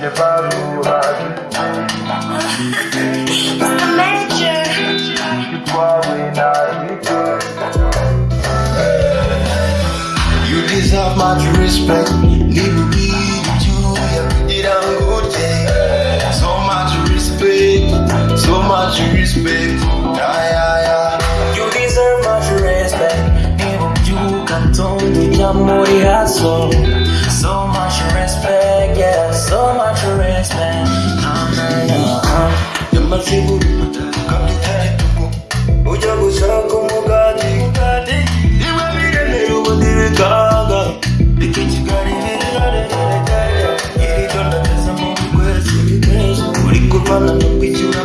You deserve much respect. Leave me to it a good day. So much respect, so much respect. Yeah, yeah, yeah. You deserve much respect. You can turn the So So much respect yeah so much respect Ah, nah, yeah. Yamaziburu, kabitatuku. Ujya gushaka umugati, iwe biremera ubundi bikanga. Iki Kigali birarererere. Iri joro ndateze mu bikwezi. Uri kurwana no kwishyura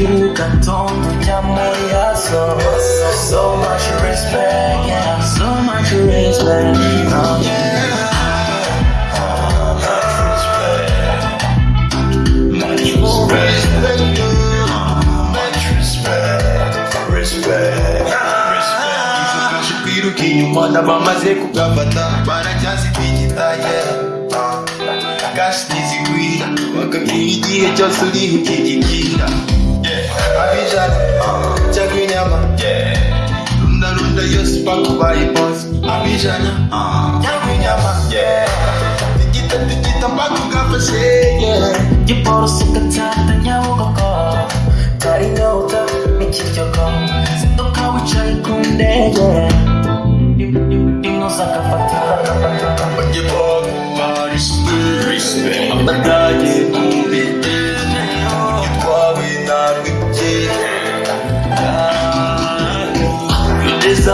nibubyuka ntonde ujya muri haso so much respect yeah so much respect Oh, yeah. Respect. Much respect. Kwiruka inyuma n'abamaze kugafata igihe cyose uriho abijana cyangwa inyama runda runda yose bakubaye bose abijana cyangwa inyama tigita tigita bakugafashe yeah. giporoso gatata nyabugogo kari inyota n'ikiryogo zinduka wicaye ku ndege rimwe uzagafata Bajye baguha respect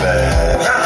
Much